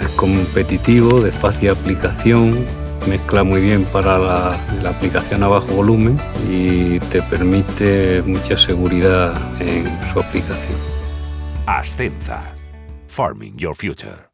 Es competitivo, de fácil aplicación, mezcla muy bien para la, la, aplicación a bajo volumen y te permite mucha seguridad en su aplicación. Ascenza. Farming Your Future.